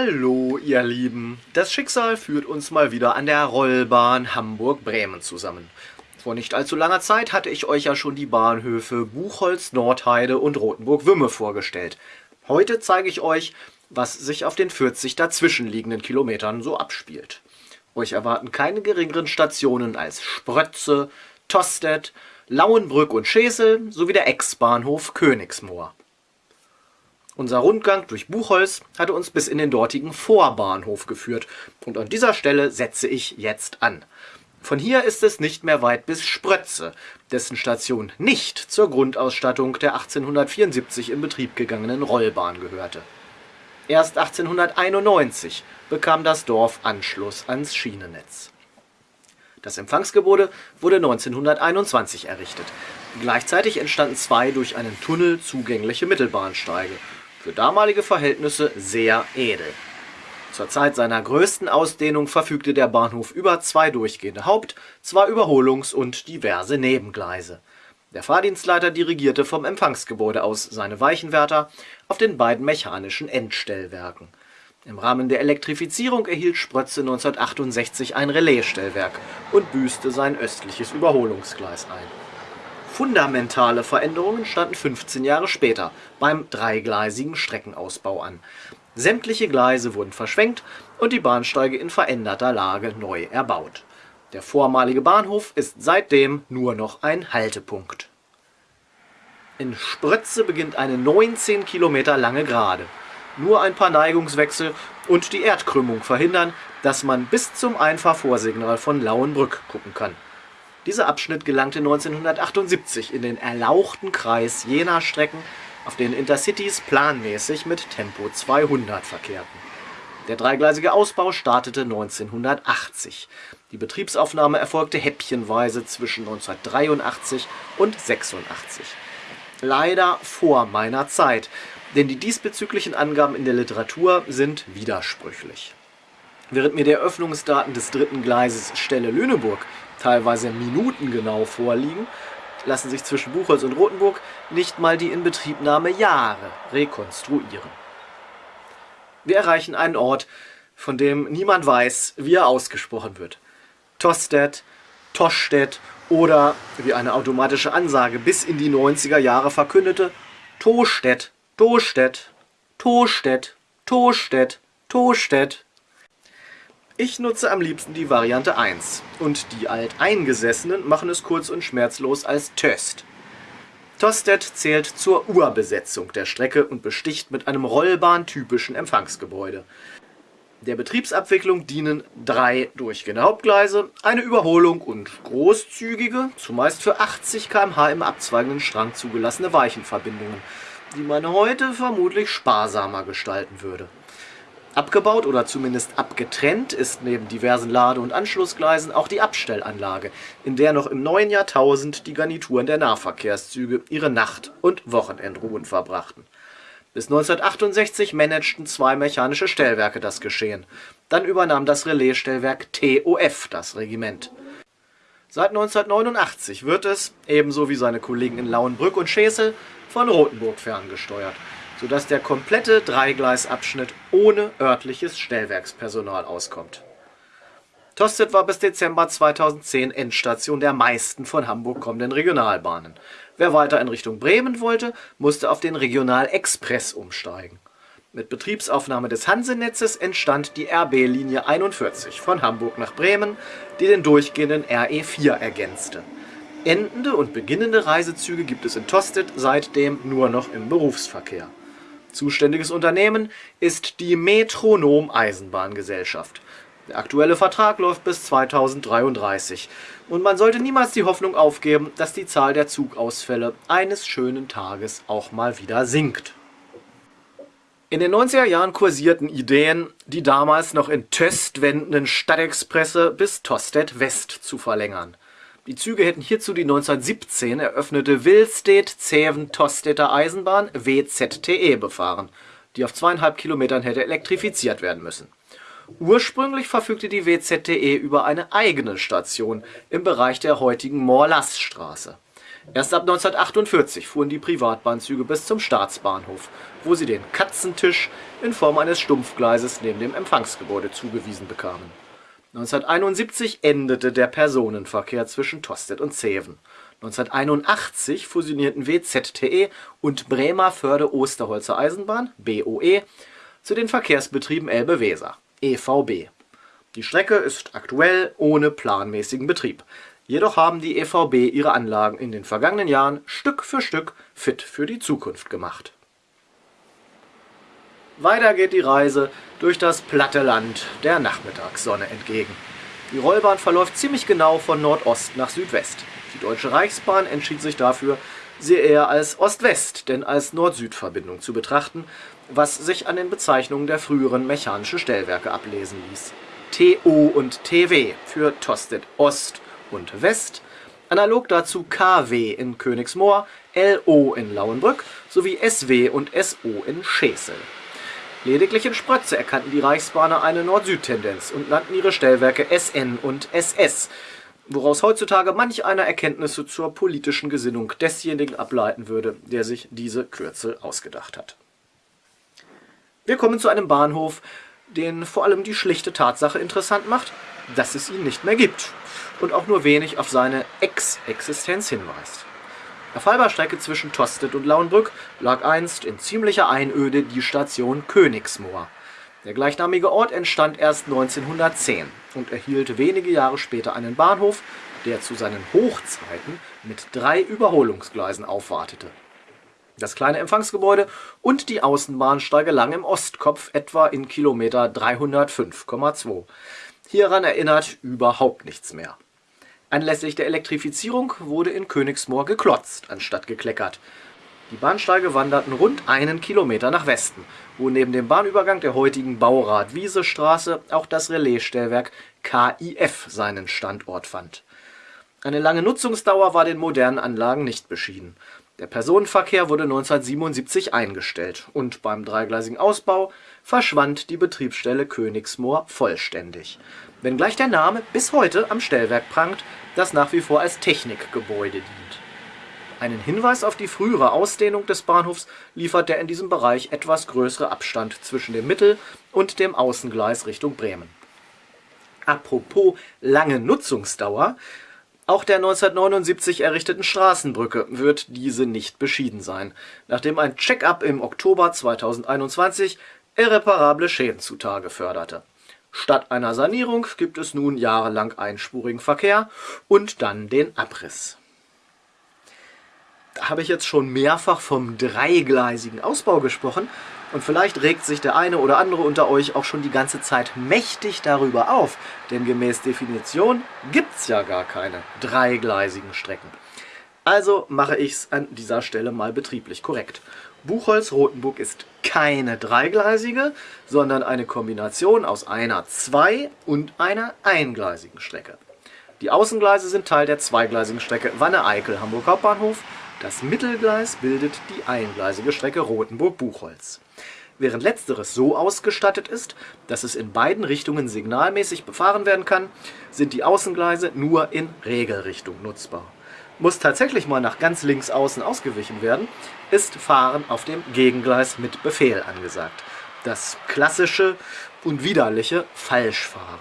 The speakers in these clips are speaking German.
Hallo ihr Lieben, das Schicksal führt uns mal wieder an der Rollbahn Hamburg-Bremen zusammen. Vor nicht allzu langer Zeit hatte ich euch ja schon die Bahnhöfe Buchholz, Nordheide und Rothenburg-Wümme vorgestellt. Heute zeige ich euch, was sich auf den 40 dazwischenliegenden Kilometern so abspielt. Euch erwarten keine geringeren Stationen als Sprötze, Tostedt, Lauenbrück und Schesel sowie der Ex-Bahnhof Königsmoor. Unser Rundgang durch Buchholz hatte uns bis in den dortigen Vorbahnhof geführt und an dieser Stelle setze ich jetzt an. Von hier ist es nicht mehr weit bis Sprötze, dessen Station nicht zur Grundausstattung der 1874 in Betrieb gegangenen Rollbahn gehörte. Erst 1891 bekam das Dorf Anschluss ans Schienennetz. Das Empfangsgebäude wurde 1921 errichtet. Gleichzeitig entstanden zwei durch einen Tunnel zugängliche Mittelbahnsteige für damalige Verhältnisse sehr edel. Zur Zeit seiner größten Ausdehnung verfügte der Bahnhof über zwei durchgehende Haupt-, zwei Überholungs- und diverse Nebengleise. Der Fahrdienstleiter dirigierte vom Empfangsgebäude aus seine Weichenwärter auf den beiden mechanischen Endstellwerken. Im Rahmen der Elektrifizierung erhielt Sprötze 1968 ein Relaisstellwerk und büßte sein östliches Überholungsgleis ein Fundamentale Veränderungen standen 15 Jahre später beim dreigleisigen Streckenausbau an. Sämtliche Gleise wurden verschwenkt und die Bahnsteige in veränderter Lage neu erbaut. Der vormalige Bahnhof ist seitdem nur noch ein Haltepunkt. In Sprötze beginnt eine 19 Kilometer lange Gerade. Nur ein paar Neigungswechsel und die Erdkrümmung verhindern, dass man bis zum Einfahrvorsignal von Lauenbrück gucken kann dieser Abschnitt gelangte 1978 in den erlauchten Kreis jener Strecken, auf denen Intercities planmäßig mit Tempo 200 verkehrten. Der dreigleisige Ausbau startete 1980. Die Betriebsaufnahme erfolgte häppchenweise zwischen 1983 und 86. Leider vor meiner Zeit, denn die diesbezüglichen Angaben in der Literatur sind widersprüchlich. Während mir die Eröffnungsdaten des dritten Gleises Stelle-Lüneburg teilweise minutengenau vorliegen, lassen sich zwischen Buchholz und Rothenburg nicht mal die Inbetriebnahme Jahre rekonstruieren. Wir erreichen einen Ort, von dem niemand weiß, wie er ausgesprochen wird. Tostedt, Toschstedt oder, wie eine automatische Ansage bis in die 90er Jahre verkündete, Tostedt, Tostedt, Tostedt, Tostedt, Tostedt. Ich nutze am liebsten die Variante 1 und die Alteingesessenen machen es kurz und schmerzlos als Töst. Tostedt zählt zur Urbesetzung der Strecke und besticht mit einem rollbahntypischen Empfangsgebäude. Der Betriebsabwicklung dienen drei durchgehende Hauptgleise, eine Überholung und großzügige, zumeist für 80 km/h im abzweigenden Strang zugelassene Weichenverbindungen, die man heute vermutlich sparsamer gestalten würde. Abgebaut oder zumindest abgetrennt ist neben diversen Lade- und Anschlussgleisen auch die Abstellanlage, in der noch im neuen Jahrtausend die Garnituren der Nahverkehrszüge ihre Nacht- und Wochenendruhen verbrachten. Bis 1968 managten zwei mechanische Stellwerke das Geschehen. Dann übernahm das Relaisstellwerk TOF das Regiment. Seit 1989 wird es, ebenso wie seine Kollegen in Lauenbrück und Schesel, von Rothenburg ferngesteuert sodass der komplette Dreigleisabschnitt ohne örtliches Stellwerkspersonal auskommt. Tostedt war bis Dezember 2010 Endstation der meisten von Hamburg kommenden Regionalbahnen. Wer weiter in Richtung Bremen wollte, musste auf den Regional-Express umsteigen. Mit Betriebsaufnahme des Hansenetzes entstand die RB-Linie 41 von Hamburg nach Bremen, die den durchgehenden RE4 ergänzte. Endende und beginnende Reisezüge gibt es in Tostedt seitdem nur noch im Berufsverkehr. Zuständiges Unternehmen ist die Metronom Eisenbahngesellschaft. Der aktuelle Vertrag läuft bis 2033 und man sollte niemals die Hoffnung aufgeben, dass die Zahl der Zugausfälle eines schönen Tages auch mal wieder sinkt. In den 90er Jahren kursierten Ideen, die damals noch in Töst wendenden Stadtexpresse bis Tostedt West zu verlängern. Die Züge hätten hierzu die 1917 eröffnete Willstedt-Zeven-Tostetter Eisenbahn WZTE befahren, die auf zweieinhalb Kilometern hätte elektrifiziert werden müssen. Ursprünglich verfügte die WZTE über eine eigene Station im Bereich der heutigen Morlassstraße. Erst ab 1948 fuhren die Privatbahnzüge bis zum Staatsbahnhof, wo sie den Katzentisch in Form eines Stumpfgleises neben dem Empfangsgebäude zugewiesen bekamen. 1971 endete der Personenverkehr zwischen Tostedt und Zeven. 1981 fusionierten WZTE und Bremer Förde-Osterholzer Eisenbahn (BOE) zu den Verkehrsbetrieben Elbe-Weser (EVB). Die Strecke ist aktuell ohne planmäßigen Betrieb, jedoch haben die EVB ihre Anlagen in den vergangenen Jahren Stück für Stück fit für die Zukunft gemacht. Weiter geht die Reise durch das platte Land der Nachmittagssonne entgegen. Die Rollbahn verläuft ziemlich genau von Nordost nach Südwest. Die Deutsche Reichsbahn entschied sich dafür, sie eher als Ost-West, denn als Nord-Süd-Verbindung zu betrachten, was sich an den Bezeichnungen der früheren mechanischen Stellwerke ablesen ließ. TO und TW für Tostedt Ost und West, analog dazu KW in Königsmoor, LO in Lauenbrück sowie SW und SO in Schesel. Lediglich in Sprötze erkannten die Reichsbahner eine Nord-Süd-Tendenz und nannten ihre Stellwerke SN und SS, woraus heutzutage manch einer Erkenntnisse zur politischen Gesinnung desjenigen ableiten würde, der sich diese Kürzel ausgedacht hat. Wir kommen zu einem Bahnhof, den vor allem die schlichte Tatsache interessant macht, dass es ihn nicht mehr gibt und auch nur wenig auf seine Ex-Existenz hinweist. Auf halber zwischen Tostedt und Lauenbrück lag einst in ziemlicher Einöde die Station Königsmoor. Der gleichnamige Ort entstand erst 1910 und erhielt wenige Jahre später einen Bahnhof, der zu seinen Hochzeiten mit drei Überholungsgleisen aufwartete. Das kleine Empfangsgebäude und die Außenbahnsteige lagen im Ostkopf etwa in Kilometer 305,2. Hieran erinnert überhaupt nichts mehr. Anlässlich der Elektrifizierung wurde in Königsmoor geklotzt, anstatt gekleckert. Die Bahnsteige wanderten rund einen Kilometer nach Westen, wo neben dem Bahnübergang der heutigen Baurad-Wiese-Straße auch das Relaisstellwerk KIF seinen Standort fand. Eine lange Nutzungsdauer war den modernen Anlagen nicht beschieden. Der Personenverkehr wurde 1977 eingestellt und beim dreigleisigen Ausbau verschwand die Betriebsstelle Königsmoor vollständig wenngleich der Name bis heute am Stellwerk prangt, das nach wie vor als Technikgebäude dient. Einen Hinweis auf die frühere Ausdehnung des Bahnhofs liefert der in diesem Bereich etwas größere Abstand zwischen dem Mittel- und dem Außengleis Richtung Bremen. Apropos lange Nutzungsdauer, auch der 1979 errichteten Straßenbrücke wird diese nicht beschieden sein, nachdem ein Check-up im Oktober 2021 irreparable Schäden zutage förderte Statt einer Sanierung gibt es nun jahrelang einspurigen Verkehr und dann den Abriss. Da habe ich jetzt schon mehrfach vom dreigleisigen Ausbau gesprochen und vielleicht regt sich der eine oder andere unter euch auch schon die ganze Zeit mächtig darüber auf, denn gemäß Definition gibt es ja gar keine dreigleisigen Strecken. Also mache ich es an dieser Stelle mal betrieblich korrekt. Buchholz-Rotenburg ist keine dreigleisige, sondern eine Kombination aus einer zwei- und einer eingleisigen Strecke. Die Außengleise sind Teil der zweigleisigen Strecke Wanne-Eickel Hamburg Hauptbahnhof. Das Mittelgleis bildet die eingleisige Strecke Rotenburg-Buchholz. Während letzteres so ausgestattet ist, dass es in beiden Richtungen signalmäßig befahren werden kann, sind die Außengleise nur in Regelrichtung nutzbar muss tatsächlich mal nach ganz links außen ausgewichen werden, ist Fahren auf dem Gegengleis mit Befehl angesagt. Das klassische und widerliche Falschfahren.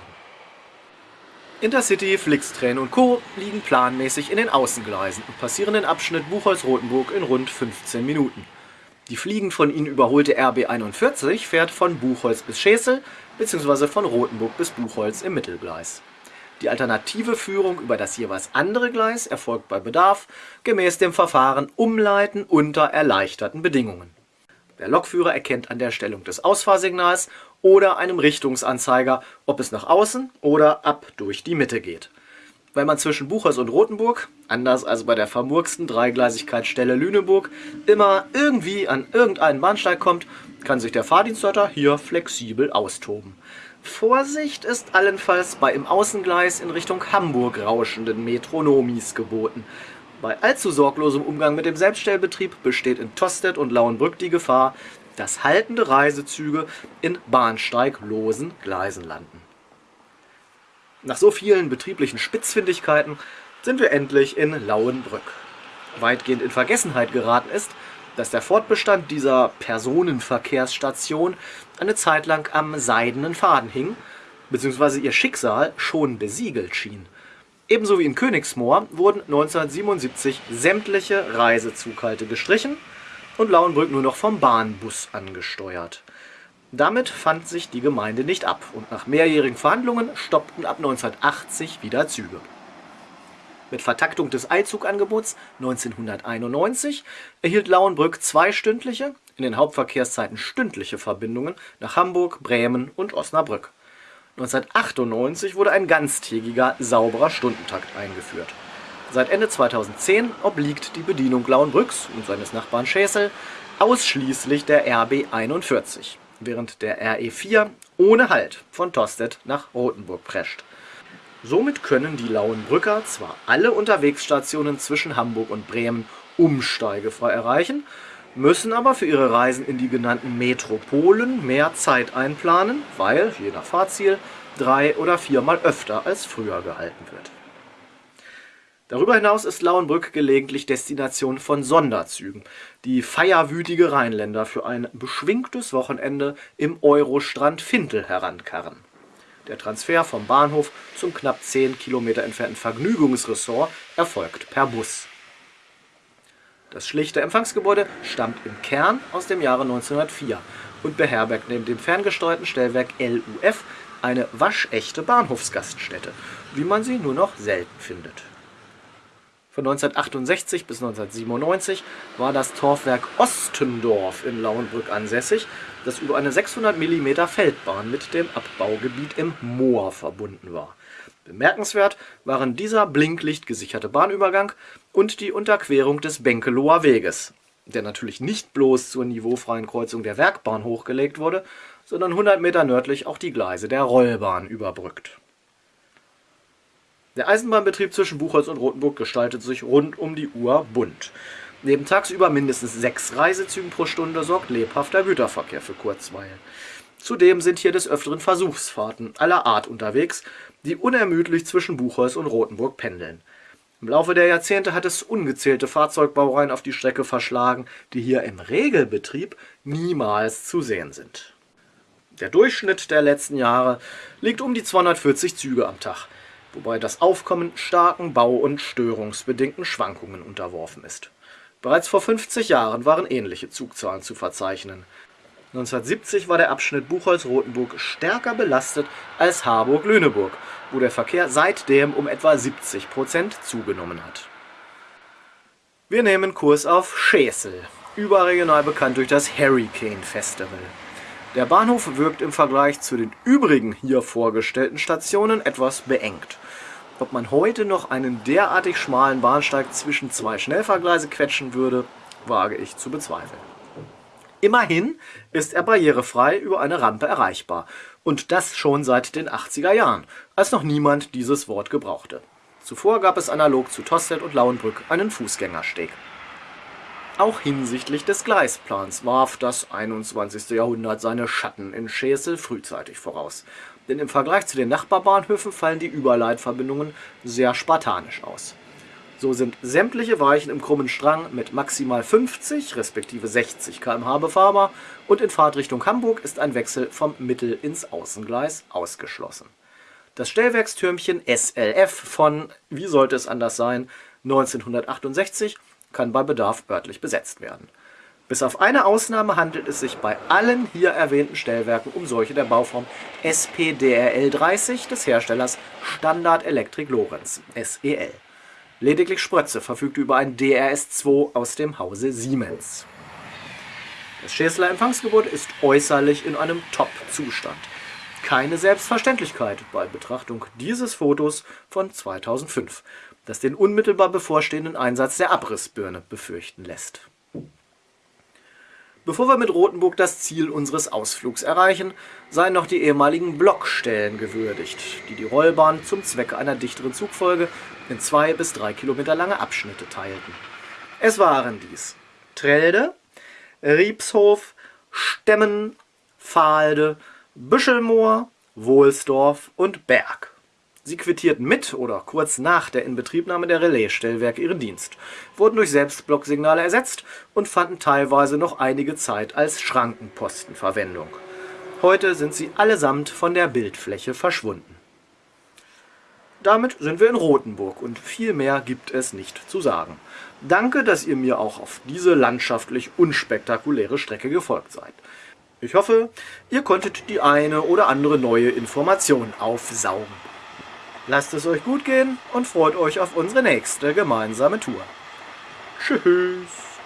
Intercity, Flixtrain und Co. liegen planmäßig in den Außengleisen und passieren den Abschnitt Buchholz-Rotenburg in rund 15 Minuten. Die fliegend von ihnen überholte RB41 fährt von Buchholz bis Schesel bzw. von Rotenburg bis Buchholz im Mittelgleis. Die alternative Führung über das jeweils andere Gleis erfolgt bei Bedarf gemäß dem Verfahren Umleiten unter erleichterten Bedingungen. Der Lokführer erkennt an der Stellung des Ausfahrsignals oder einem Richtungsanzeiger, ob es nach außen oder ab durch die Mitte geht. Weil man zwischen Buchers und Rothenburg, anders als bei der vermurksten Dreigleisigkeitsstelle Lüneburg, immer irgendwie an irgendeinen Bahnsteig kommt, kann sich der Fahrdienstleiter hier flexibel austoben. Vorsicht ist allenfalls bei im Außengleis in Richtung Hamburg rauschenden Metronomis geboten. Bei allzu sorglosem Umgang mit dem Selbststellbetrieb besteht in Tostedt und Lauenbrück die Gefahr, dass haltende Reisezüge in bahnsteiglosen Gleisen landen. Nach so vielen betrieblichen Spitzfindigkeiten sind wir endlich in Lauenbrück. weitgehend in Vergessenheit geraten ist, dass der Fortbestand dieser Personenverkehrsstation eine Zeit lang am seidenen Faden hing, beziehungsweise ihr Schicksal schon besiegelt schien. Ebenso wie in Königsmoor wurden 1977 sämtliche Reisezughalte gestrichen und Lauenbrück nur noch vom Bahnbus angesteuert. Damit fand sich die Gemeinde nicht ab und nach mehrjährigen Verhandlungen stoppten ab 1980 wieder Züge. Mit Vertaktung des Eilzugangebots 1991 erhielt Lauenbrück zweistündliche, in den Hauptverkehrszeiten stündliche Verbindungen nach Hamburg, Bremen und Osnabrück. 1998 wurde ein ganztägiger, sauberer Stundentakt eingeführt. Seit Ende 2010 obliegt die Bedienung Lauenbrücks und seines Nachbarn Schäsel ausschließlich der RB 41, während der RE 4 ohne Halt von Tostedt nach Rothenburg prescht. Somit können die Lauenbrücker zwar alle Unterwegsstationen zwischen Hamburg und Bremen umsteigefrei erreichen, müssen aber für ihre Reisen in die genannten Metropolen mehr Zeit einplanen, weil, je nach Fahrziel, drei oder viermal öfter als früher gehalten wird. Darüber hinaus ist Lauenbrück gelegentlich Destination von Sonderzügen, die feierwütige Rheinländer für ein beschwingtes Wochenende im Eurostrand Fintel herankarren. Der Transfer vom Bahnhof zum knapp 10 Kilometer entfernten Vergnügungsressort erfolgt per Bus. Das schlichte Empfangsgebäude stammt im Kern aus dem Jahre 1904 und beherbergt neben dem ferngesteuerten Stellwerk LUF eine waschechte Bahnhofsgaststätte, wie man sie nur noch selten findet. Von 1968 bis 1997 war das Torfwerk Ostendorf in Lauenbrück ansässig, das über eine 600 mm Feldbahn mit dem Abbaugebiet im Moor verbunden war. Bemerkenswert waren dieser blinklichtgesicherte Bahnübergang und die Unterquerung des Benkeloher Weges, der natürlich nicht bloß zur niveaufreien Kreuzung der Werkbahn hochgelegt wurde, sondern 100 Meter nördlich auch die Gleise der Rollbahn überbrückt. Der Eisenbahnbetrieb zwischen Buchholz und Rothenburg gestaltet sich rund um die Uhr bunt. Neben tagsüber mindestens sechs Reisezügen pro Stunde sorgt lebhafter Güterverkehr für Kurzweil. Zudem sind hier des Öfteren Versuchsfahrten aller Art unterwegs, die unermüdlich zwischen Buchholz und Rothenburg pendeln. Im Laufe der Jahrzehnte hat es ungezählte Fahrzeugbaureihen auf die Strecke verschlagen, die hier im Regelbetrieb niemals zu sehen sind. Der Durchschnitt der letzten Jahre liegt um die 240 Züge am Tag wobei das Aufkommen starken bau- und störungsbedingten Schwankungen unterworfen ist. Bereits vor 50 Jahren waren ähnliche Zugzahlen zu verzeichnen. 1970 war der Abschnitt Buchholz-Rotenburg stärker belastet als Harburg-Lüneburg, wo der Verkehr seitdem um etwa 70 Prozent zugenommen hat. Wir nehmen Kurs auf Schäsel, überregional bekannt durch das Hurricane Festival. Der Bahnhof wirkt im Vergleich zu den übrigen hier vorgestellten Stationen etwas beengt. Ob man heute noch einen derartig schmalen Bahnsteig zwischen zwei Schnellfahrgleise quetschen würde, wage ich zu bezweifeln. Immerhin ist er barrierefrei über eine Rampe erreichbar. Und das schon seit den 80er Jahren, als noch niemand dieses Wort gebrauchte. Zuvor gab es analog zu Tostedt und Lauenbrück einen Fußgängersteg. Auch hinsichtlich des Gleisplans warf das 21. Jahrhundert seine Schatten in Schesel frühzeitig voraus. Denn im Vergleich zu den Nachbarbahnhöfen fallen die Überleitverbindungen sehr spartanisch aus. So sind sämtliche Weichen im krummen Strang mit maximal 50 respektive 60 km/h befahrbar und in Fahrtrichtung Hamburg ist ein Wechsel vom Mittel- ins Außengleis ausgeschlossen. Das Stellwerkstürmchen SLF von, wie sollte es anders sein, 1968 kann bei Bedarf örtlich besetzt werden. Bis auf eine Ausnahme handelt es sich bei allen hier erwähnten Stellwerken um solche der Bauform SPDRL 30 des Herstellers Standard Electric Lorenz SEL. Lediglich Sprötze verfügt über ein DRS-2 aus dem Hause Siemens. Das Schäsler Empfangsgebäude ist äußerlich in einem Top-Zustand. Keine Selbstverständlichkeit bei Betrachtung dieses Fotos von 2005 das den unmittelbar bevorstehenden Einsatz der Abrissbirne befürchten lässt. Bevor wir mit Rothenburg das Ziel unseres Ausflugs erreichen, seien noch die ehemaligen Blockstellen gewürdigt, die die Rollbahn zum Zwecke einer dichteren Zugfolge in zwei bis drei Kilometer lange Abschnitte teilten. Es waren dies Trelde, Riebshof, Stemmen, Fahlde, Büschelmoor, Wohlsdorf und Berg Sie quittierten mit oder kurz nach der Inbetriebnahme der Relaisstellwerke ihren Dienst, wurden durch Selbstblocksignale ersetzt und fanden teilweise noch einige Zeit als Schrankenposten Verwendung. Heute sind sie allesamt von der Bildfläche verschwunden. Damit sind wir in Rothenburg und viel mehr gibt es nicht zu sagen. Danke, dass ihr mir auch auf diese landschaftlich unspektakuläre Strecke gefolgt seid. Ich hoffe, ihr konntet die eine oder andere neue Information aufsaugen. Lasst es euch gut gehen und freut euch auf unsere nächste gemeinsame Tour. Tschüss.